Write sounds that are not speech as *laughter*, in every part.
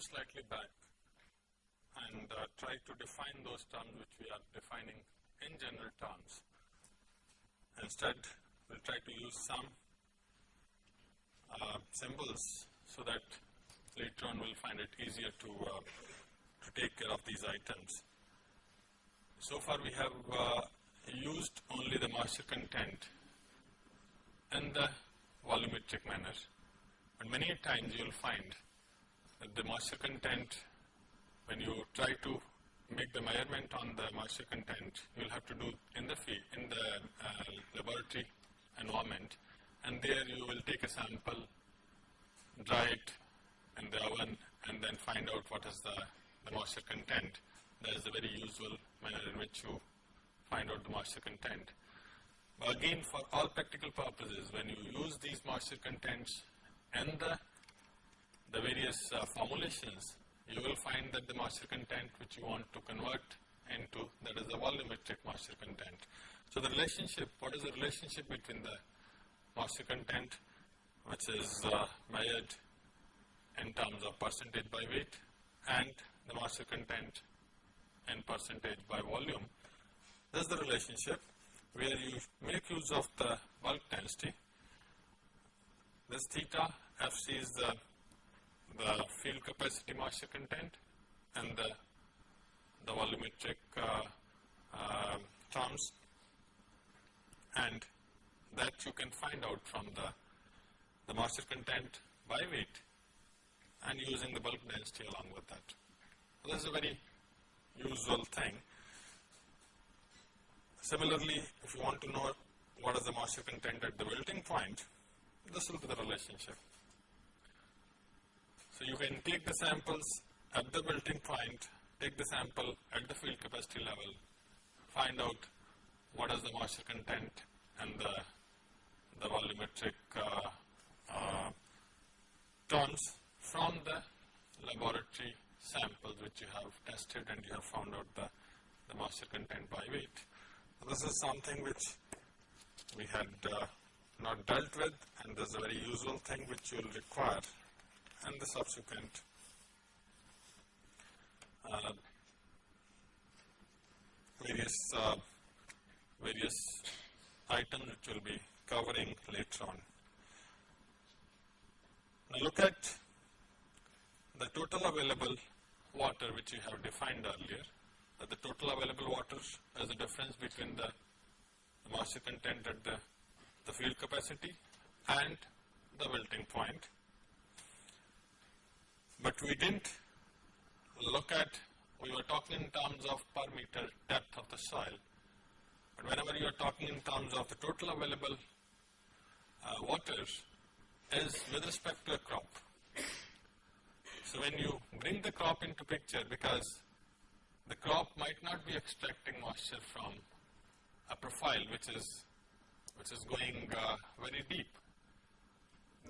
Slightly back and uh, try to define those terms which we are defining in general terms. Instead, we'll try to use some uh, symbols so that later on we'll find it easier to, uh, to take care of these items. So far we have uh, used only the moisture content in the volumetric manner. But many times you will find the moisture content, when you try to make the measurement on the moisture content, you will have to do in the field, in the uh, laboratory environment, and there you will take a sample, dry it in the oven, and then find out what is the, the moisture content. That is the very usual manner in which you find out the moisture content. But again, for all practical purposes, when you use these moisture contents and the, the various uh, formulations, you will find that the moisture content which you want to convert into, that is the volumetric moisture content. So the relationship, what is the relationship between the moisture content, which is uh, measured in terms of percentage by weight, and the moisture content in percentage by volume. This is the relationship where you make use of the bulk density. This theta Fc is the, the field capacity moisture content and the, the volumetric uh, uh, terms and that you can find out from the, the moisture content by weight and using the bulk density along with that. So this is a very usual thing. Similarly, if you want to know what is the moisture content at the wilting point, this will be the relationship. So you can take the samples at the wilting point, take the sample at the field capacity level, find out what is the moisture content and the, the volumetric uh, uh, from the laboratory samples which you have tested and you have found out the, the moisture content by weight. This is something which we had uh, not dealt with and this is a very usual thing which you will require in the subsequent uh, various uh, various items which we'll be covering later on. Now look at the total available water which you have defined earlier the total available water is the difference between the, the moisture content at the, the field capacity and the wilting point. But we didn't look at, we were talking in terms of per meter depth of the soil. But whenever you are talking in terms of the total available uh, water is with respect to a crop. So when you bring the crop into picture because the crop might not be extracting moisture from a profile which is which is going uh, very deep.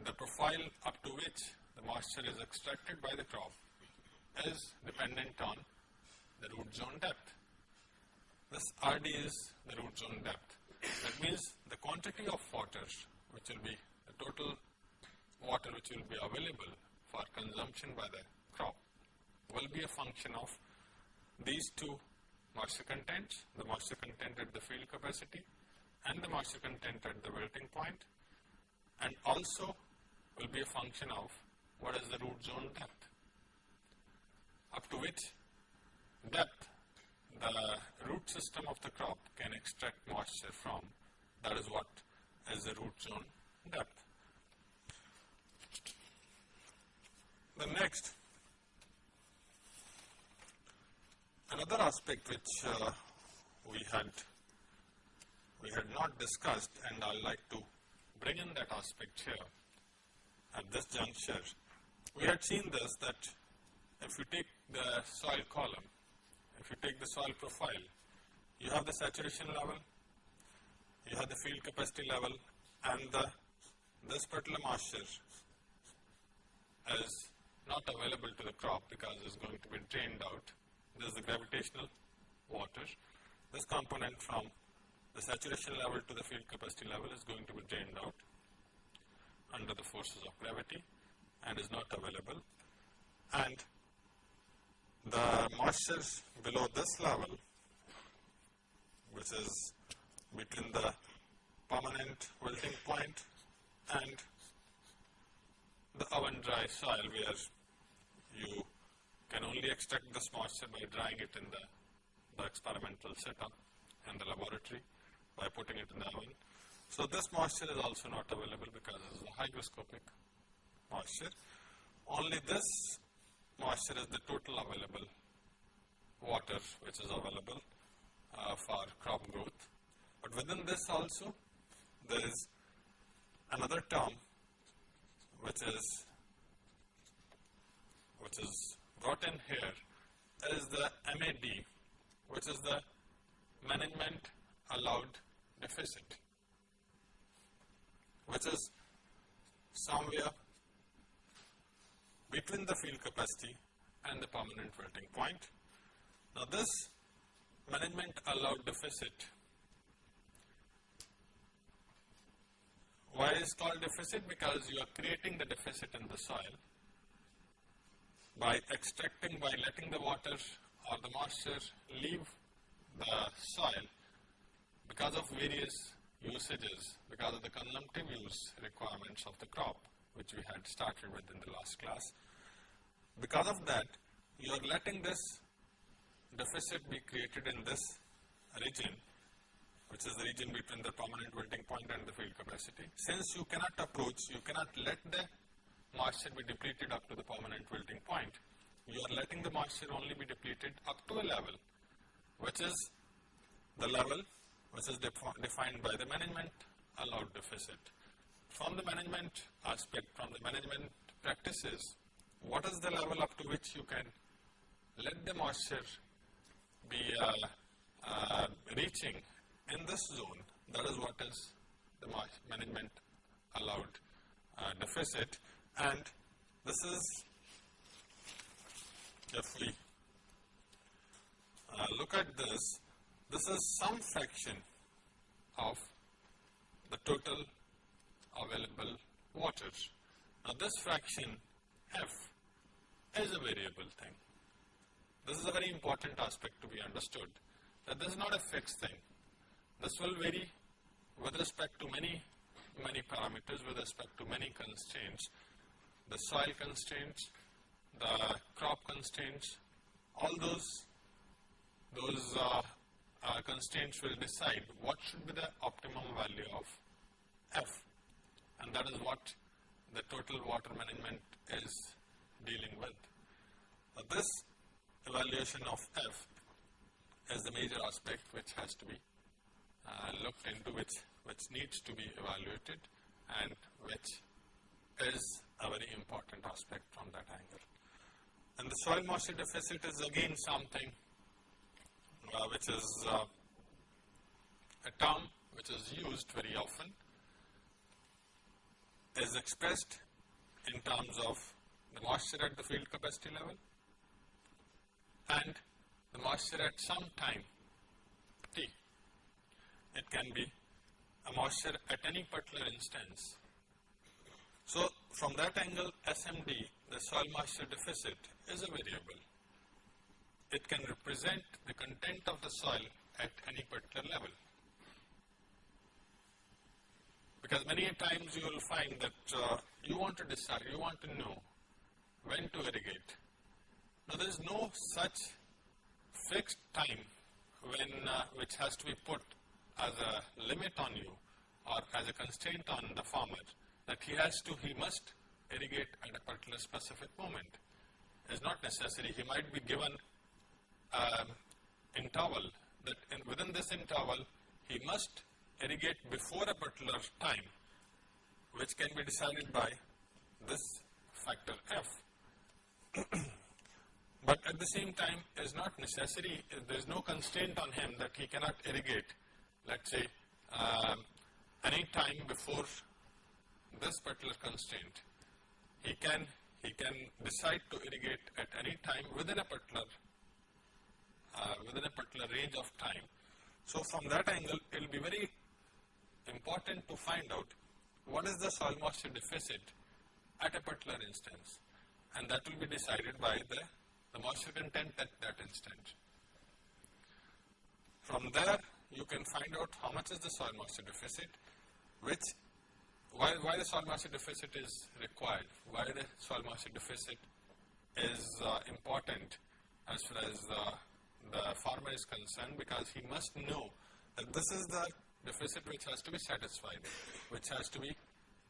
The profile up to which moisture is extracted by the crop is dependent on the root zone depth. This RD is the root zone depth. That means the quantity of water which will be the total water which will be available for consumption by the crop will be a function of these two moisture contents, the moisture content at the field capacity and the moisture content at the wilting point and also will be a function of what is the root zone? Depth up to which depth. The root system of the crop can extract moisture from. That is what is the root zone. Depth. The next. Another aspect which uh, we had we had not discussed and I would like to bring in that aspect here at this juncture. We had seen this that if you take the soil column, if you take the soil profile, you have the saturation level, you have the field capacity level and the, this particular moisture is not available to the crop because it is going to be drained out this is the gravitational water. This component from the saturation level to the field capacity level is going to be drained out under the forces of gravity and is not available. and the moisture below this level which is between the permanent wilting point and the oven dry soil where you can only extract this moisture by drying it in the, the experimental setup in the laboratory by putting it in the oven. So this moisture is also not available because it is hygroscopic moisture. Only this moisture is the total available water which is available uh, for crop growth. But within this also there is another term which is which is brought in here is the MAD which is the management allowed deficit which is somewhere between the field capacity and the permanent wilting point. Now this management allowed deficit, why is called deficit? Because you are creating the deficit in the soil by extracting, by letting the water or the moisture leave the soil because of various usages, because of the consumptive use requirements of the crop which we had started with in the last class. Because of that, you are letting this deficit be created in this region, which is the region between the permanent wilting point and the field capacity. Since you cannot approach, you cannot let the moisture be depleted up to the permanent wilting point. You are letting the moisture only be depleted up to a level, which is the level which is defined by the management allowed deficit. From the management aspect, from the management practices, what is the level up to which you can let the moisture be uh, uh, reaching in this zone, that is what is the management allowed uh, deficit. And this is if we uh, look at this, this is some fraction of the total available water. Now this fraction f is a variable thing. This is a very important aspect to be understood that this is not a fixed thing. This will vary with respect to many, many parameters, with respect to many constraints, the soil constraints, the crop constraints, all those, those uh, uh, constraints will decide what should be the optimum value of F and that is what the total water management is dealing with. Uh, this evaluation of F is the major aspect which has to be uh, looked into, which, which needs to be evaluated and which is a very important aspect from that angle. And the soil moisture deficit is again something uh, which is uh, a term which is used very often, is expressed in terms of the moisture at the field capacity level and the moisture at some time t. It can be a moisture at any particular instance. So, from that angle SMD, the soil moisture deficit is a variable. It can represent the content of the soil at any particular level. Because many times you will find that uh, you want to decide, you want to know when to irrigate. Now there is no such fixed time when uh, which has to be put as a limit on you or as a constraint on the farmer that he has to, he must irrigate at a particular specific moment. It is not necessary. He might be given um, interval that in, within this interval he must irrigate before a particular time which can be decided by this factor f. *clears throat* but at the same time is not necessary, there is no constraint on him that he cannot irrigate, let us say, uh, any time before this particular constraint. He can, he can decide to irrigate at any time within a particular, uh, within a particular range of time. So from that angle, it will be very important to find out what is the soil moisture deficit at a particular instance. and that will be decided by the, the moisture content at that instant. From there, you can find out how much is the soil moisture deficit, which why, why the soil moisture deficit is required, why the soil moisture deficit is uh, important as far as uh, the farmer is concerned because he must know that this is the deficit which has to be satisfied, which has to be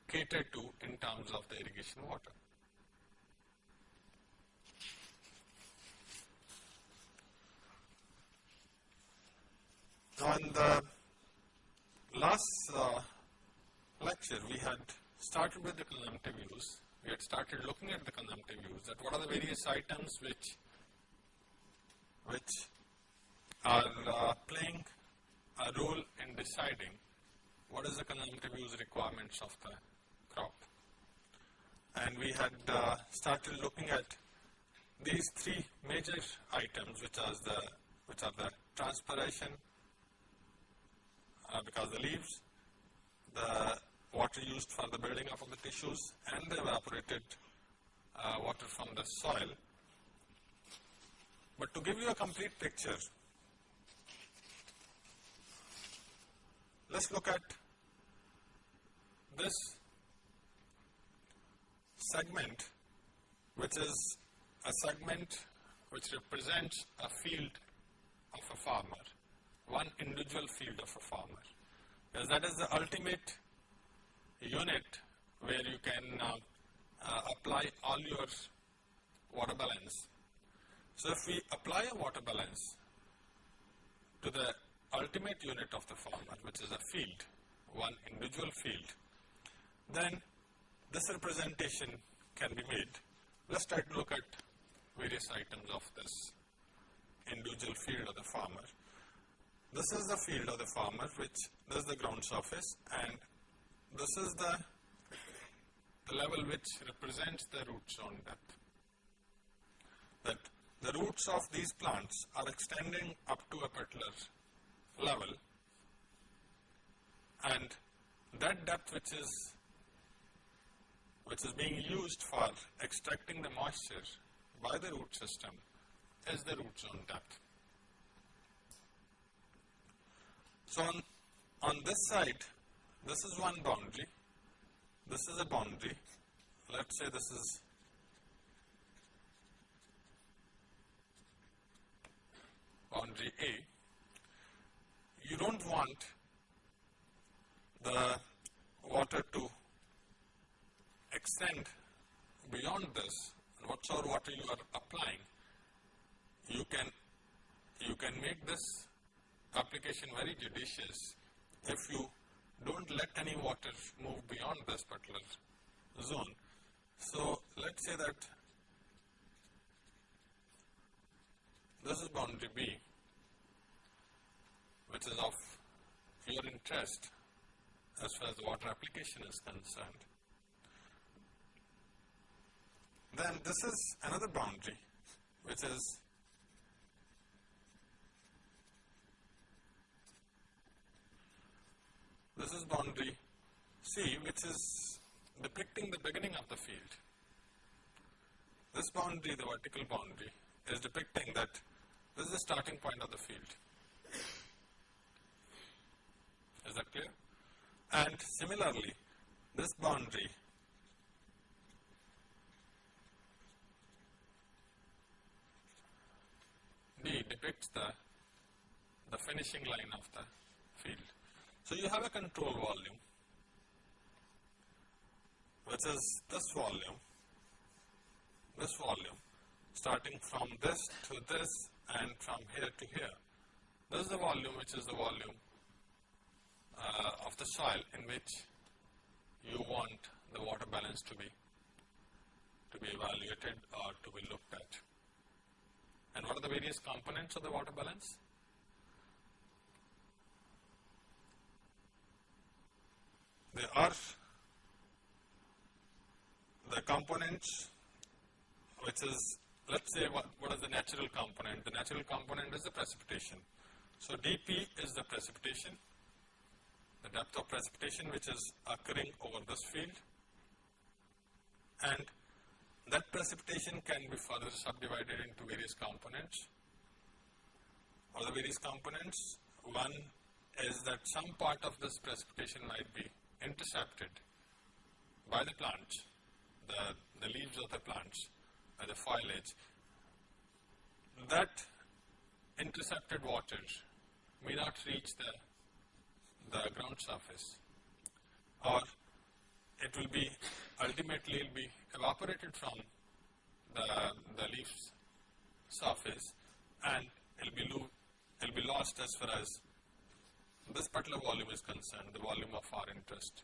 catered to in terms of the irrigation water. Now in the last uh, lecture we had started with the consumptive use. We had started looking at the consumptive use that what are the various items which which are uh, playing a role in deciding what is the consumptive use requirements of the crop. And we had uh, started looking at these three major items which are the which are the transpiration uh, because the leaves, the water used for the building up of the tissues and the evaporated uh, water from the soil. But to give you a complete picture, let's look at this segment which is a segment which represents a field of a farmer, one individual field of a farmer. Because that is the ultimate unit where you can uh, uh, apply all your water balance. So if we apply a water balance to the ultimate unit of the farmer, which is a field, one individual field, then this representation can be made. Let's try to look at various items of this individual field of the farmer. This is the field of the farmer which this is the ground surface and this is the, the level which represents the root zone depth. That the roots of these plants are extending up to a particular level. And that depth which is which is being used for extracting the moisture by the root system is the root zone depth. So on, on this side this is one boundary, this is a boundary, let us say this is boundary A, you do not want the water to extend beyond this, and whatsoever water you are applying, you can, you can make this application very judicious if you don't let any water move beyond this particular zone. So, let us say that this is boundary B which is of your interest as far as water application is concerned. Then this is another boundary which is This is boundary C which is depicting the beginning of the field. This boundary, the vertical boundary, is depicting that this is the starting point of the field. Is that clear? And similarly, this boundary D depicts the, the finishing line of the field. So you have a control volume, which is this volume, this volume, starting from this to this and from here to here. This is the volume which is the volume uh, of the soil in which you want the water balance to be to be evaluated or to be looked at. And what are the various components of the water balance? There are the components which is let us say what, what is the natural component. The natural component is the precipitation. So, dP is the precipitation, the depth of precipitation which is occurring over this field and That precipitation can be further subdivided into various components or the various components. One is that some part of this precipitation might be intercepted by the plants, the, the leaves of the plants, by the foliage. That intercepted water may not reach the, the ground surface or it will be ultimately will be evaporated from the, the leaf's surface and it will be, it will be lost as far as this particular volume is concerned, the volume of our interest.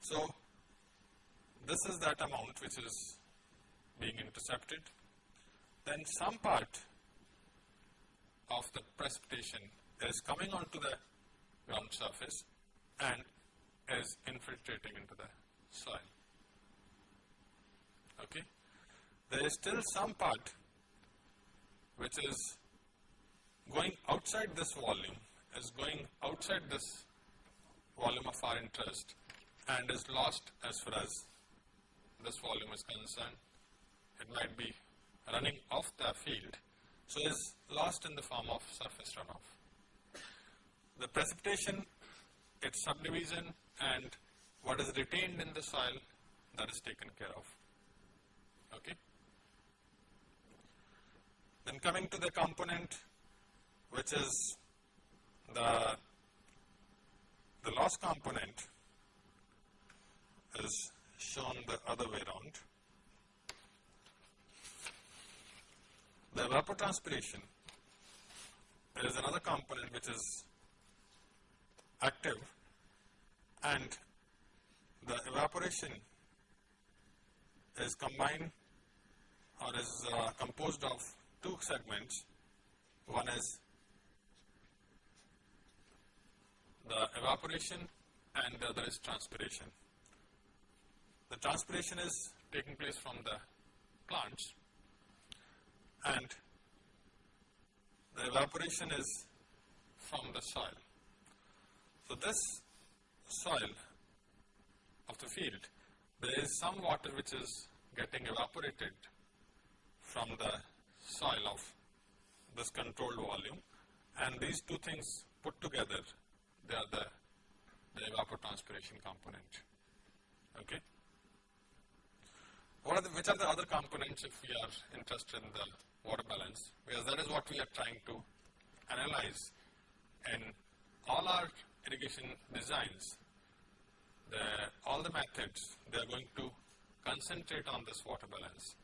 So, this is that amount which is being intercepted. Then some part of the precipitation is coming onto the ground surface and is infiltrating into the soil. Okay. There is still some part which is going outside this volume, is going outside this volume of our interest and is lost as far as this volume is concerned. It might be running off the field, so is lost in the form of surface runoff. The precipitation, its subdivision and what is retained in the soil that is taken care of. Okay. Then coming to the component which is the, the loss component is shown the other way around. The evapotranspiration is another component which is active and the evaporation is combined or is uh, composed of two segments. One is the evaporation and the other is transpiration. The transpiration is taking place from the plants and the evaporation is from the soil. So, this soil of the field, there is some water which is getting evaporated from the soil of this controlled volume and these two things put together, they are the, the evapotranspiration component. Okay. What are the, which are the other components if we are interested in the water balance? Because that is what we are trying to analyze in all our irrigation designs the, all the methods, they are going to concentrate on this water balance,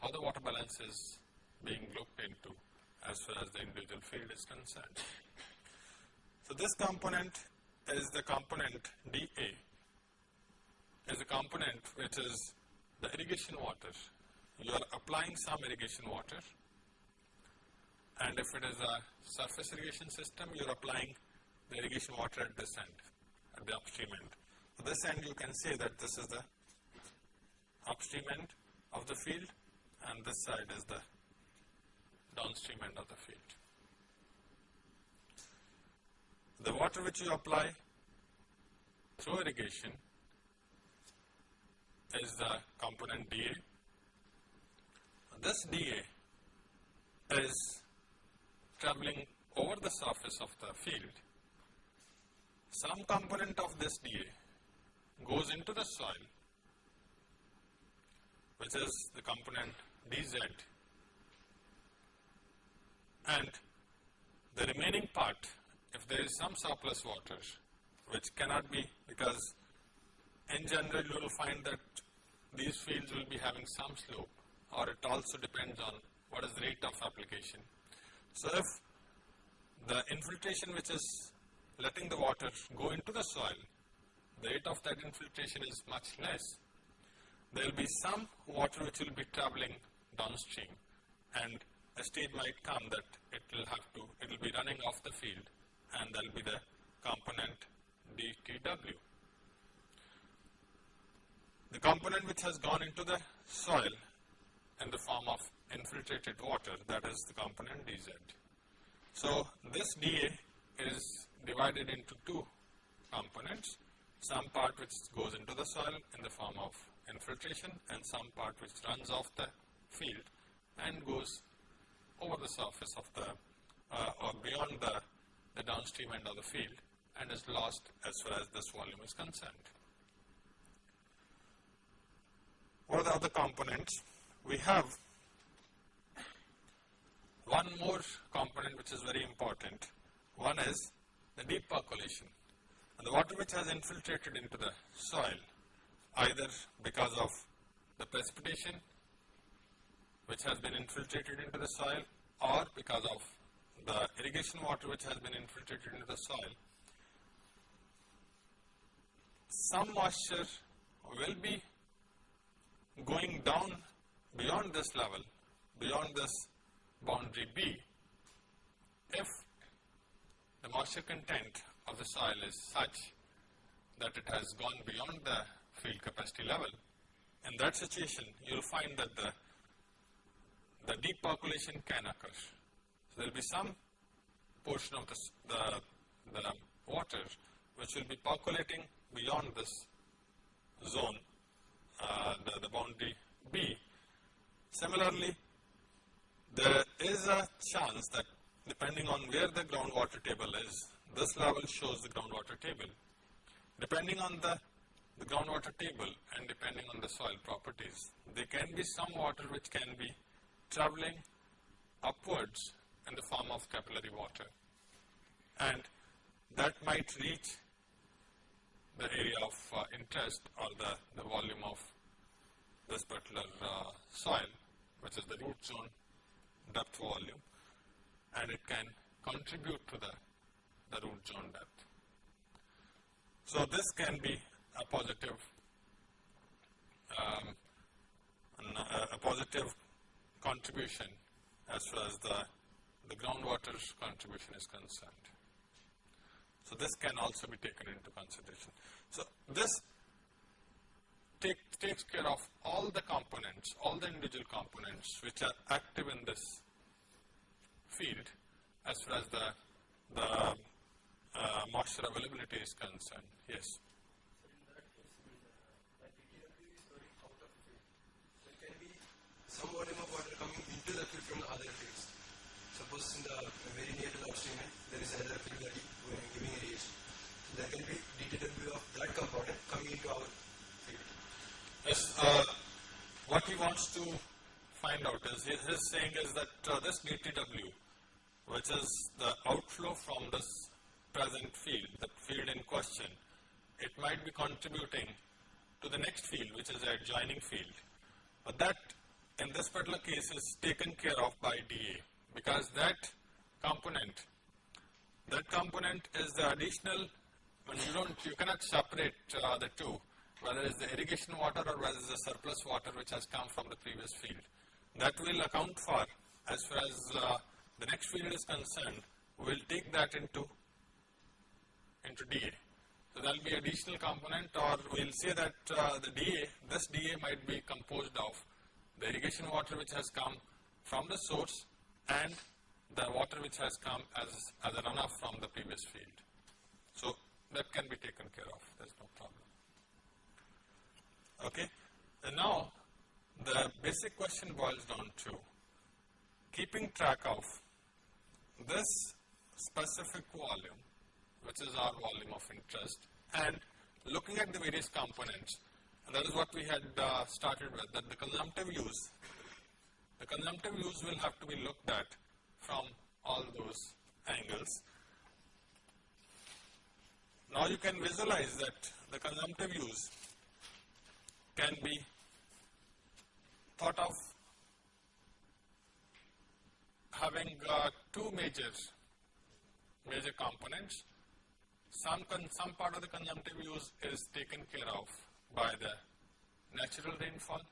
how the water balance is being looked into as far as the individual field is concerned. So, this component is the component dA, is a component which is the irrigation water. You are applying some irrigation water and if it is a surface irrigation system, you are applying the irrigation water at this end, at the upstream end this end you can say that this is the upstream end of the field and this side is the downstream end of the field. The water which you apply through irrigation is the component dA. This dA is traveling over the surface of the field. Some component of this dA goes into the soil which is the component dz and the remaining part if there is some surplus water which cannot be because in general you will find that these fields will be having some slope or it also depends on what is the rate of application. So, if the infiltration which is letting the water go into the soil the rate of that infiltration is much less, there will be some water which will be traveling downstream and a stage might come that it will have to, it will be running off the field and there will be the component dTW. The component which has gone into the soil in the form of infiltrated water that is the component dz. So, this dA is divided into two components some part which goes into the soil in the form of infiltration and some part which runs off the field and goes over the surface of the uh, or beyond the, the downstream end of the field and is lost as far as this volume is concerned. What are the other components? We have one more component which is very important. One is the deep percolation. And the water which has infiltrated into the soil either because of the precipitation which has been infiltrated into the soil or because of the irrigation water which has been infiltrated into the soil, some moisture will be going down beyond this level, beyond this boundary B, if the moisture content of the soil is such that it has gone beyond the field capacity level, in that situation you will find that the, the deep percolation can occur. So, there will be some portion of the, the, the water which will be percolating beyond this zone, uh, the, the boundary B. Similarly, there is a chance that depending on where the groundwater table is, this level shows the groundwater table. Depending on the, the groundwater table and depending on the soil properties, there can be some water which can be traveling upwards in the form of capillary water. And that might reach the area of uh, interest or the, the volume of this particular uh, soil, which is the root zone depth volume and it can contribute to the, the root zone depth. So, this can be a positive um, a positive contribution as far as the, the groundwater contribution is concerned. So, this can also be taken into consideration. So, this take, takes care of all the components, all the individual components which are active in this field as far as the, the uh, moisture availability is concerned. Yes. So there can be some volume of water coming into the field from the other fields. Suppose in the very near to the upstream end, there is another field that is giving irrigation. So there can be DTW of that component coming into our field. Yes, uh, what he wants to find out is, his saying is that uh, this DTW, which is the outflow from this present field, the field in question, it might be contributing to the next field, which is the adjoining field. But that, in this particular case, is taken care of by DA, because that component, that component is the additional, when you don't, you cannot separate uh, the two whether it is the irrigation water or whether it is the surplus water which has come from the previous field. That will account for as far as uh, the next field is concerned, we will take that into, into DA. So, there will be additional component or we will say that uh, the DA, this DA might be composed of the irrigation water which has come from the source and the water which has come as, as a runoff from the previous field. So, that can be taken care of, there is no problem. Okay. And now, the basic question boils down to keeping track of this specific volume, which is our volume of interest, and looking at the various components. And that is what we had uh, started with, that the consumptive use, the consumptive use will have to be looked at from all those angles. Now you can visualize that the consumptive use can be thought of having uh, two major major components. Some, some part of the consumptive use is taken care of by the natural rainfall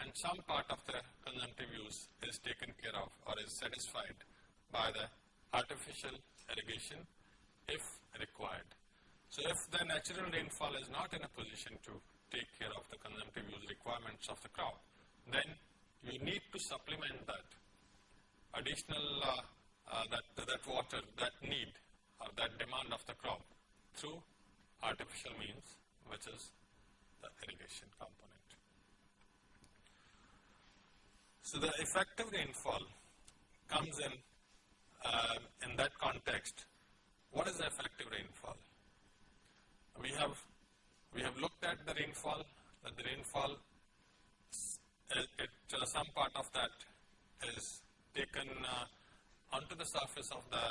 and some part of the consumptive use is taken care of or is satisfied by the artificial irrigation if required. So, if the natural rainfall is not in a position to take care of the consumptive use requirements of the crop, then you need to supplement that additional uh, uh, that, that water, that need or that demand of the crop through artificial means which is the irrigation component. So the effective rainfall comes in uh, in that context. What is the effective rainfall? We have we have looked at the rainfall. That the rainfall, it, uh, some part of that is taken uh, onto the surface of the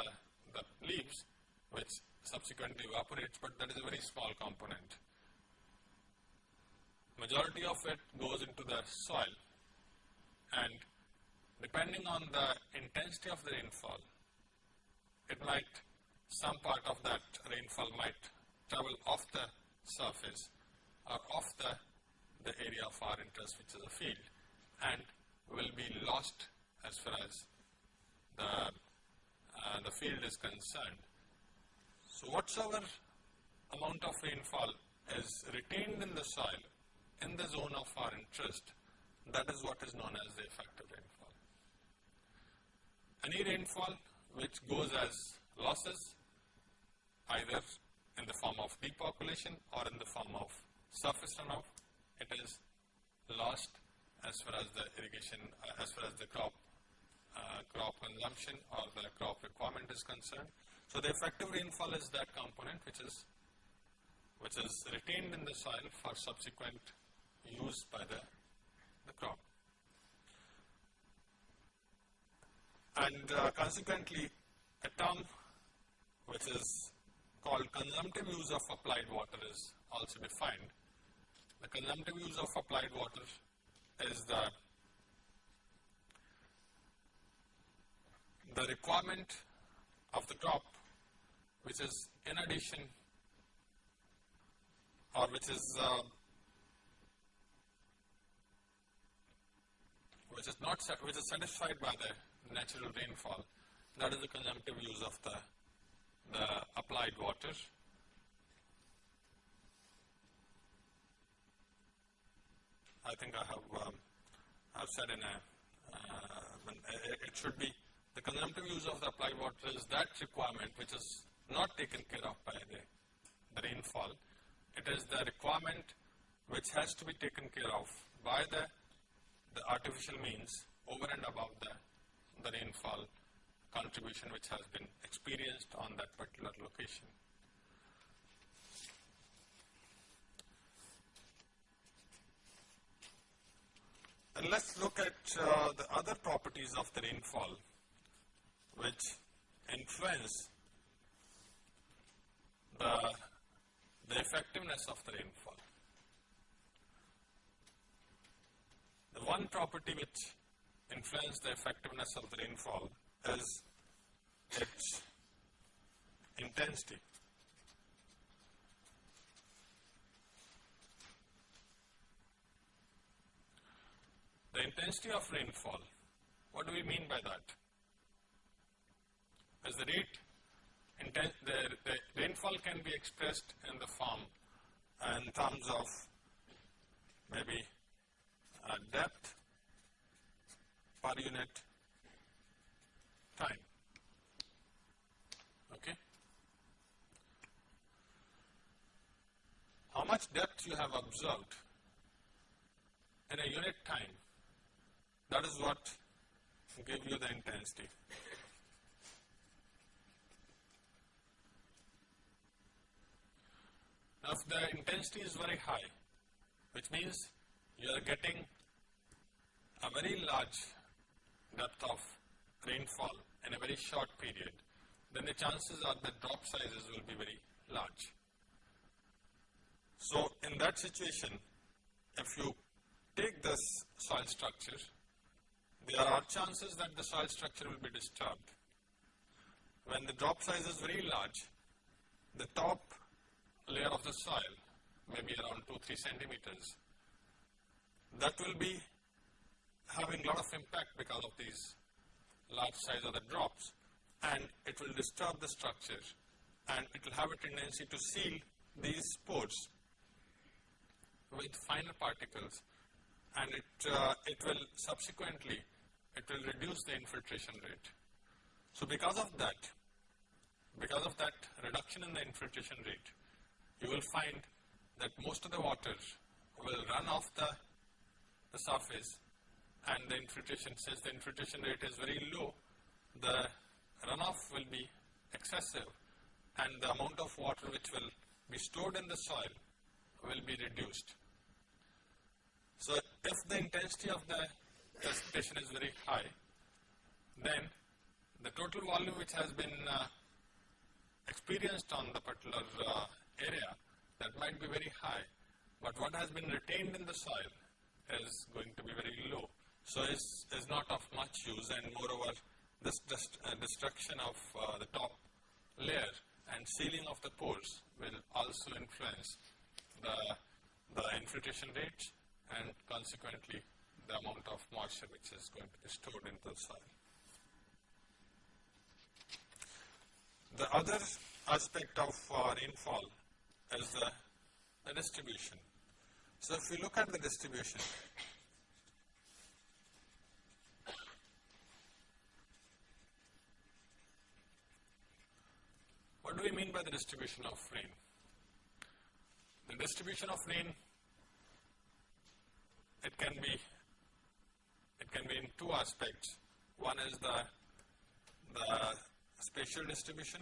the leaves, which subsequently evaporates. But that is a very small component. Majority of it goes into the soil and depending on the intensity of the rainfall, it might, some part of that rainfall might travel off the surface or off the, the area of our interest which is a field and will be lost as far as the, uh, the field is concerned. So whatsoever amount of rainfall is retained in the soil in the zone of our interest, that is what is known as the effective rainfall. Any rainfall which goes as losses, either in the form of deep percolation or in the form of surface runoff, it is lost as far as the irrigation, uh, as far as the crop uh, crop consumption or the crop requirement is concerned. So the effective rainfall is that component which is which is retained in the soil for subsequent use by the, the crop. And uh, consequently, a term which is called consumptive use of applied water is also defined. The consumptive use of applied water is the the requirement of the crop which is in addition or which is uh, which is not which is satisfied by the natural rainfall. That is the consumptive use of the the applied water I think I have um, I've said in a uh, it it should be the consumptive use of the applied water is that requirement which is not taken care of by the, the rainfall. It is the requirement which has to be taken care of by the, the artificial means over and above the, the rainfall contribution which has been experienced on that particular location. Let's look at uh, the other properties of the rainfall which influence the, the effectiveness of the rainfall. The one property which influences the effectiveness of the rainfall is its intensity. The intensity of rainfall, what do we mean by that? As the rate, inten- the, the rainfall can be expressed in the form, in terms of maybe uh, depth per unit time. Okay? How much depth you have observed in a unit time, that is what gives you the intensity. Now, if the intensity is very high, which means you are getting a very large depth of rainfall in a very short period, then the chances are that drop sizes will be very large. So, in that situation, if you take this soil structure, there are chances that the soil structure will be disturbed. When the drop size is very large, the top layer of the soil, maybe around 2-3 centimeters, that will be having a lot of impact because of these large size of the drops and it will disturb the structure and it will have a tendency to seal these pores with finer particles and it, uh, it will subsequently, it will reduce the infiltration rate. So because of that, because of that reduction in the infiltration rate, you will find that most of the water will run off the, the surface and the infiltration, since the infiltration rate is very low, the runoff will be excessive and the amount of water which will be stored in the soil will be reduced. So if the intensity of the precipitation is very high, then the total volume which has been uh, experienced on the particular uh, area that might be very high, but what has been retained in the soil is going to be very low. So it's, is not of much use and moreover this dest, uh, destruction of uh, the top layer and sealing of the pores will also influence the, the infiltration rate and consequently the amount of moisture which is going to be stored into the soil. The other aspect of uh, rainfall is the, the distribution. So if we look at the distribution, what do we mean by the distribution of rain? The distribution of rain, it can be, can be in two aspects. One is the, the spatial distribution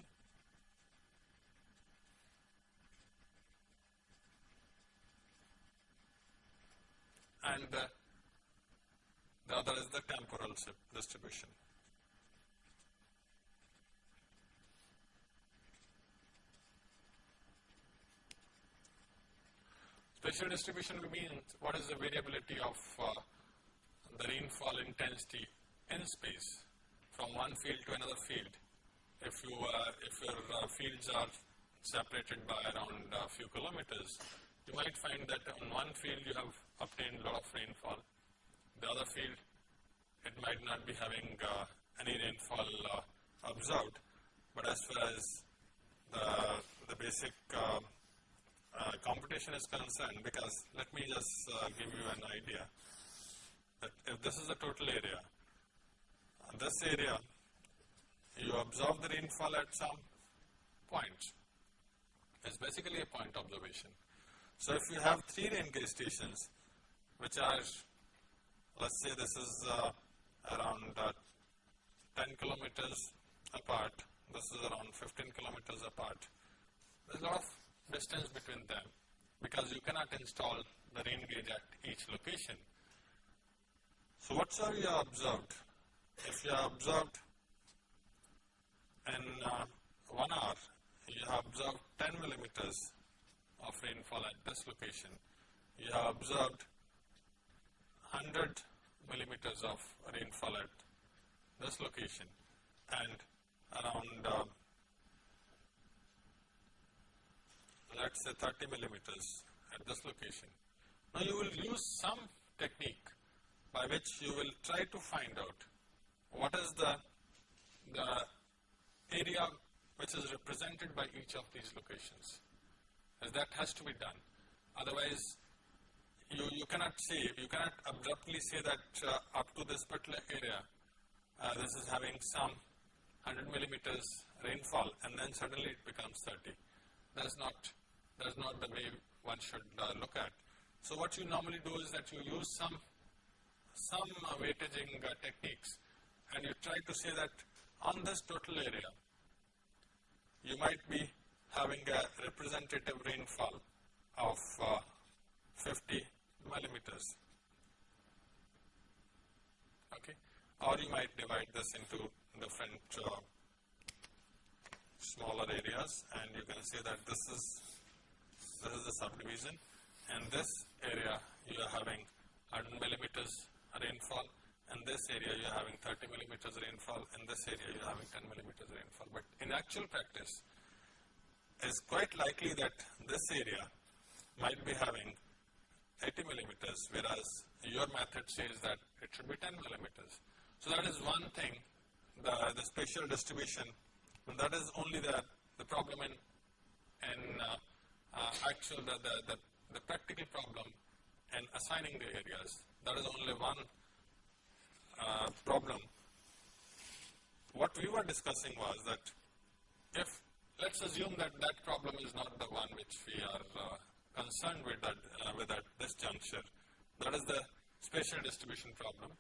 and uh, the other is the temporal distribution. Spatial distribution means what is the variability of uh, the rainfall intensity in space from one field to another field. If you uh, if your uh, fields are separated by around a few kilometers, you might find that on one field you have obtained a lot of rainfall. The other field, it might not be having uh, any rainfall uh, observed. But as far as the, the basic uh, uh computation is concerned, because let me just give you an idea if this is the total area, this area, you observe the rainfall at some point. It's basically a point observation. So if you have three rain gauge stations, which are, let's say this is uh, around uh, 10 kilometers apart, this is around 15 kilometers apart. There's a lot of distance between them because you cannot install the rain gauge at each location. So what are you observed? If you have observed in uh, one hour, you have observed 10 millimeters of rainfall at this location. You have observed 100 millimeters of rainfall at this location and around uh, let's say 30 millimeters at this location. Now you will use some technique by which you will try to find out what is the, the area which is represented by each of these locations as that has to be done. Otherwise, you, you cannot say, you cannot abruptly say that uh, up to this particular area, uh, this is having some 100 millimeters rainfall and then suddenly it becomes 30. That's not, that's not the way one should uh, look at. So what you normally do is that you use some, some uh, uh, techniques and you try to say that on this total area, you might be having a representative rainfall of uh, 50 millimeters. Okay, or you might divide this into different uh, smaller areas, and you can say that this is this is the subdivision, and this area you are having 100 millimeters rainfall, and this area you are having 30 millimeters rainfall, and this area you are having 10 millimeters rainfall. But in actual practice, it's quite likely that this area might be having 80 millimeters, whereas your method says that it should be 10 millimeters. So that is one thing, the, the spatial distribution, and that is only the, the problem in, in uh, uh, actual, the, the, the, the practical problem in assigning the areas. That is only one uh, problem. What we were discussing was that if let's assume that that problem is not the one which we are uh, concerned with, uh, with at this juncture. That is the spatial distribution problem.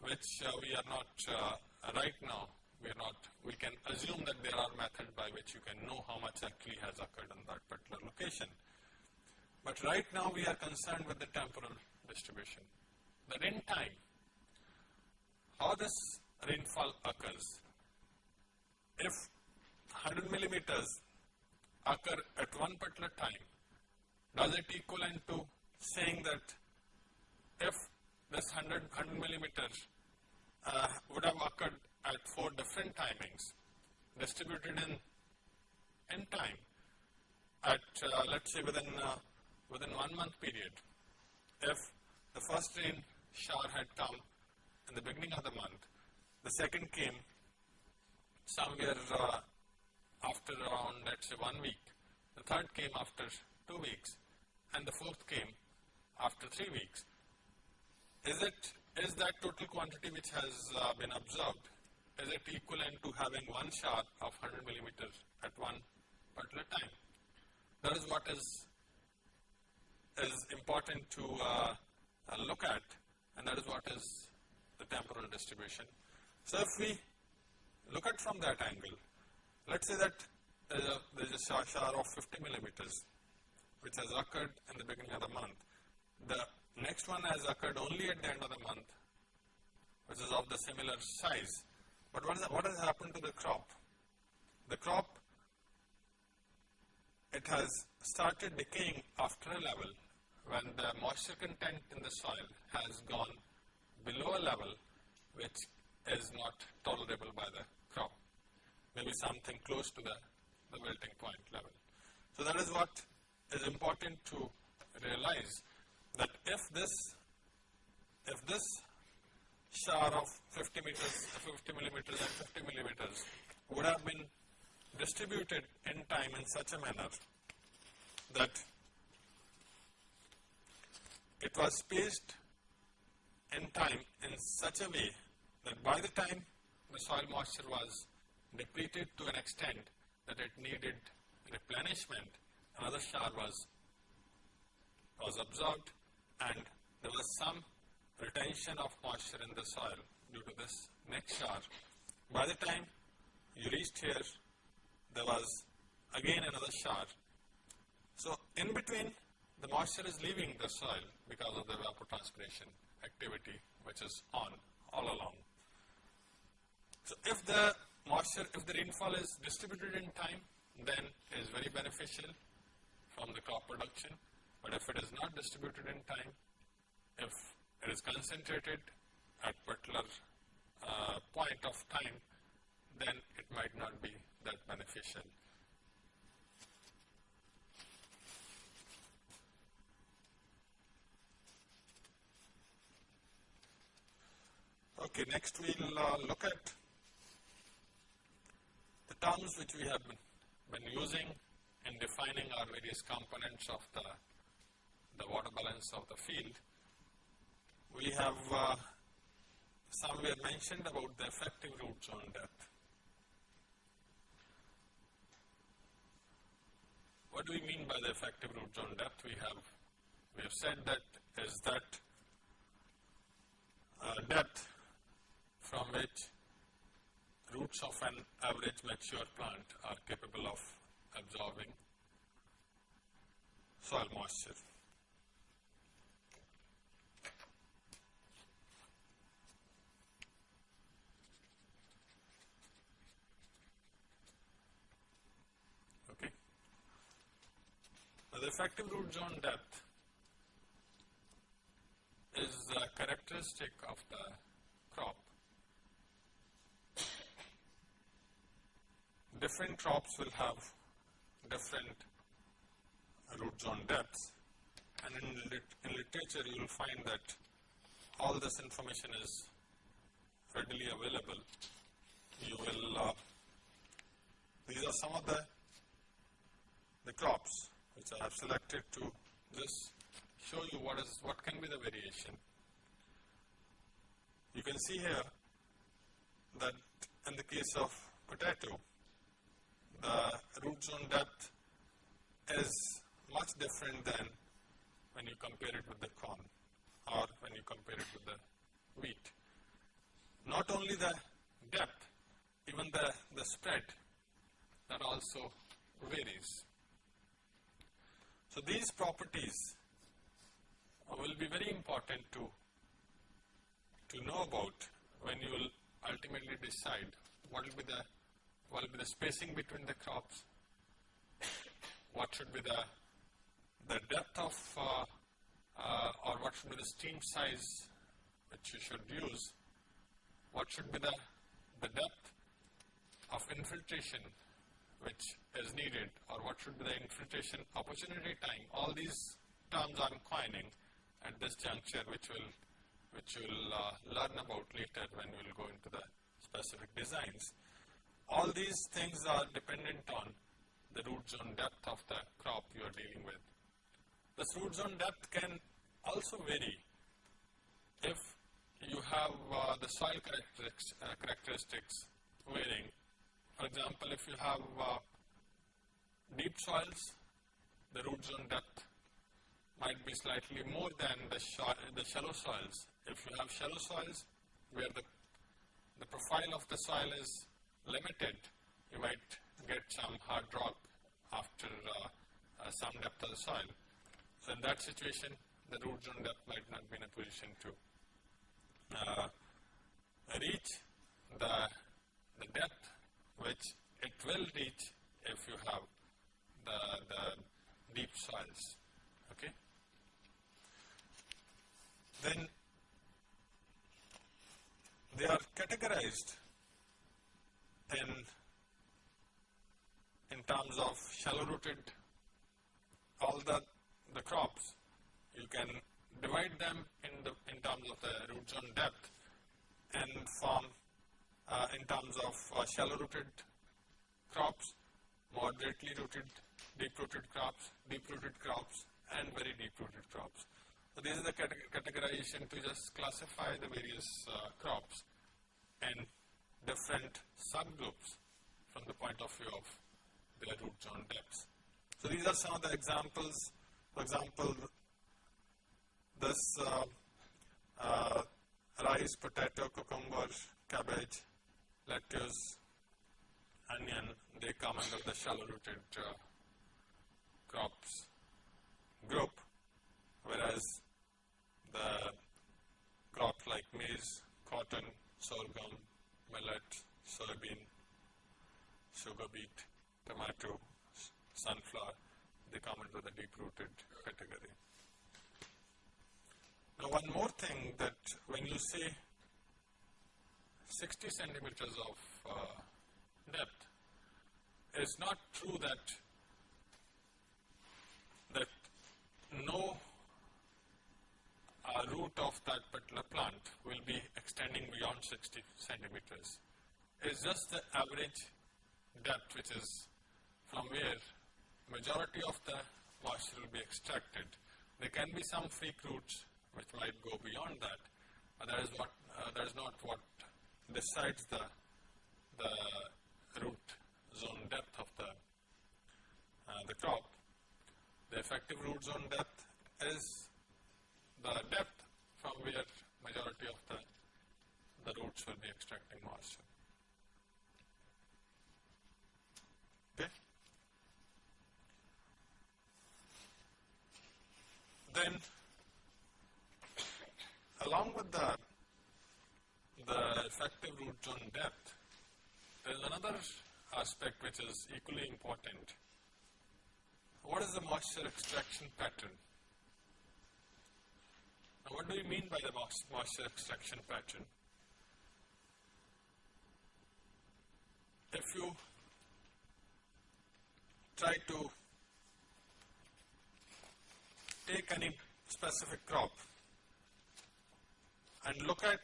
which uh, we are not uh, right now, we are not, we can assume that there are methods by which you can know how much actually has occurred in that particular location. But right now we are concerned with the temporal distribution. That in time, how this rainfall occurs. If 100 millimeters occur at one particular time, does it equivalent to saying that if this 100, 100 millimeters uh, would have occurred at four different timings, distributed in, in time, at uh, let's say within, uh, within one month period, if the first rain shower had come in the beginning of the month, the second came somewhere uh, after around let's say one week, the third came after two weeks, and the fourth came after three weeks. Is it is that total quantity which has uh, been observed is it equivalent to having one shower of 100 millimeters at one particular time? That is what is is important to uh, uh, look at, and that is what is the temporal distribution. So if we look at from that angle, let's say that there is a, there is a shower of 50 millimeters which has occurred in the beginning of the month. The next one has occurred only at the end of the month, which is of the similar size. But what, is, what has happened to the crop? The crop, it has started decaying after a level when the moisture content in the soil has gone below a level which is not tolerable by the crop, maybe something close to the, the wilting point level. So that is what is important to realize that if this, if this shower of 50 meters, 50 millimeters and 50 millimeters would have been distributed in time in such a manner that it was spaced in time in such a way that by the time the soil moisture was depleted to an extent that it needed replenishment, another shower was, was observed and there was some retention of moisture in the soil due to this next shower. By the time you reached here, there was again another shower. So in between, the moisture is leaving the soil because of the evapotranspiration activity which is on all along. So if the moisture, if the rainfall is distributed in time, then it is very beneficial from the crop production. But if it is not distributed in time, if it is concentrated at particular uh, point of time, then it might not be that beneficial. Okay, next we'll uh, look at the terms which we have been, been using in defining our various components of the, the water balance of the field. We have uh, somewhere mentioned about the effective root zone depth. What do we mean by the effective root zone depth? We have we have said that is that uh, depth from which roots of an average mature plant are capable of absorbing soil moisture. Okay. Now the effective root zone depth is a characteristic of the crop. Different crops will have different root zone depths and in, lit in literature you will find that all this information is readily available. You will, uh, these are some of the, the crops which I have selected to just show you what is, what can be the variation. You can see here that in the case of potato, Uh, the root zone depth is much different than when you compare it with the corn or when you compare it with the wheat. not only the depth, even the, the spread that also varies. So these properties will be very important to, to know about when you will ultimately decide what will be the, what will be the spacing between the crops, what should be the, the depth of uh, uh, or what should be the stream size which you should use, what should be the, the depth of infiltration which is needed or what should be the infiltration opportunity time. All these terms I'm coining at this juncture which will which you will uh, learn about later when we will go into the specific designs. All these things are dependent on the root zone depth of the crop you are dealing with. This root zone depth can also vary if you have uh, the soil characteristics, uh, characteristics varying. For example, if you have uh, deep soils, the root zone depth might be slightly more than the, the shallow soils. If you have shallow soils where the, the profile of the soil is limited, you might get some hard rock after uh, uh, some depth of the soil. So in that situation, the root zone depth might not be in a position to uh, reach the, the depth which it will reach if you have the, the deep soils. Okay. Then they are categorized in in terms of shallow rooted all the the crops you can divide them in the in terms of the root zone depth and form uh, in terms of uh, shallow rooted crops, moderately rooted, deep rooted crops, deep rooted crops and very deep rooted crops. So, this is the categorization to just classify the various uh, crops and different subgroups from the point of view of their root zone depths. So, these are some of the examples. For example, this uh, uh, rice, potato, cucumber, cabbage, lettuce, onion, they come under the shallow rooted uh, crops group, whereas the crops like maize, cotton, sorghum, millet, soybean, sugar beet, tomato, sunflower, they come into the deep rooted category. Now one more thing that when you say 60 centimeters of uh, depth, it's not true that that no uh, root of that particular plant will be extending beyond 60 centimeters. It's just the average depth which is from where majority of the moisture will be extracted. There can be some freak roots which might go beyond that. But that is what uh, that is not what decides the the root zone depth of the uh, the crop. The effective root zone depth is the depth from where majority of the the roots will be extracting moisture. Okay. Then along with the, the effective root zone depth, there is another aspect which is equally important. What is the moisture extraction pattern? Now, what do you mean by the moisture extraction pattern? If you try to take any specific crop and look at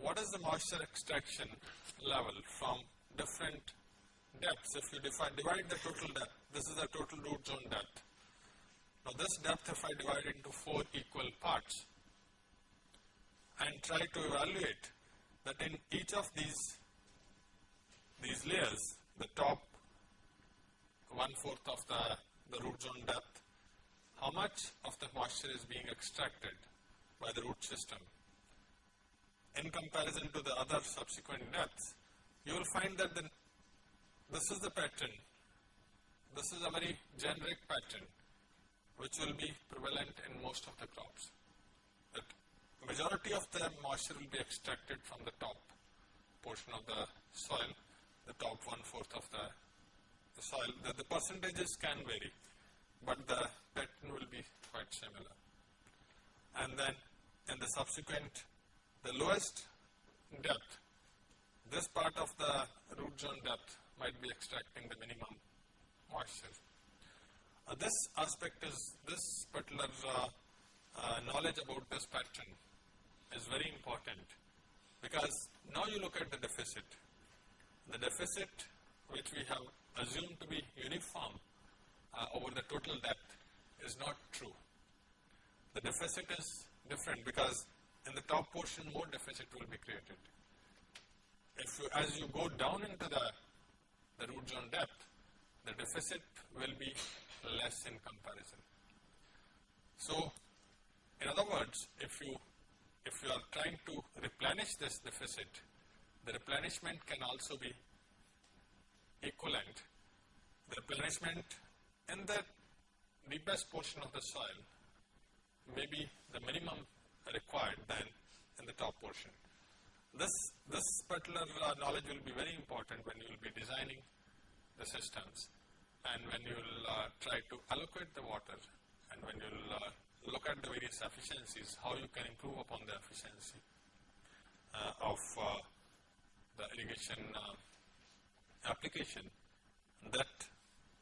what is the moisture extraction level from different depths. If you divide, divide the total depth, this is the total root zone depth. Now this depth if I divide into four equal parts and try to evaluate that in each of these these layers, the top one fourth of the, the root zone depth, how much of the moisture is being extracted by the root system. in comparison to the other subsequent depths, you will find that the, this is the pattern. This is a very generic pattern which will be prevalent in most of the crops. The majority of the moisture will be extracted from the top portion of the soil, the top one fourth of the, the soil. The, the percentages can vary, but the pattern will be quite similar. And then in the subsequent, the lowest depth, this part of the root zone depth might be extracting the minimum moisture. Uh, this aspect is, this particular uh, uh, knowledge about this pattern is very important because now you look at the deficit. The deficit which we have assumed to be uniform uh, over the total depth is not true. The deficit is different because in the top portion more deficit will be created. If you, as you go down into the, the root zone depth, the deficit will be less in comparison. So, in other words, if you if you are trying to replenish this deficit, the replenishment can also be equivalent. The replenishment in the deepest portion of the soil may be the minimum required than in the top portion. This, this particular uh, knowledge will be very important when you will be designing the systems and when you will uh, try to allocate the water and when you will uh, look at the various efficiencies, how you can improve upon the efficiency uh, of uh, the irrigation uh, application, that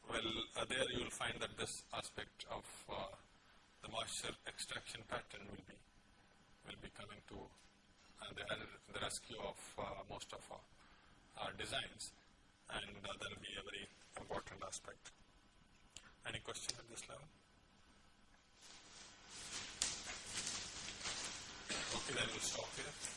will, uh, there you will find that this aspect of the moisture extraction pattern will be, will be coming to the, the rescue of most of our, our designs. And that will be a very important aspect. Any questions at this level? Okay, then we'll stop here.